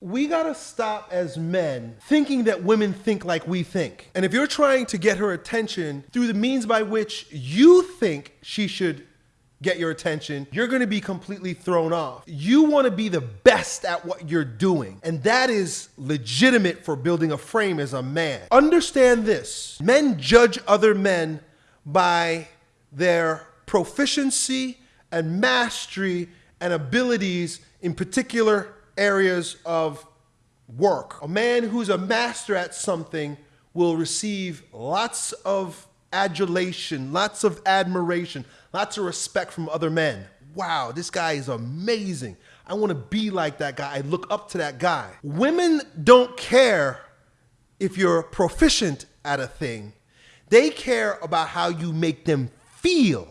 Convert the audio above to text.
We gotta stop as men thinking that women think like we think. And if you're trying to get her attention through the means by which you think she should get your attention, you're gonna be completely thrown off. You wanna be the best at what you're doing. And that is legitimate for building a frame as a man. Understand this men judge other men by their proficiency and mastery and abilities in particular areas of work. A man who's a master at something will receive lots of adulation, lots of admiration, lots of respect from other men. Wow, this guy is amazing. I want to be like that guy. I look up to that guy. Women don't care if you're proficient at a thing, they care about how you make them feel.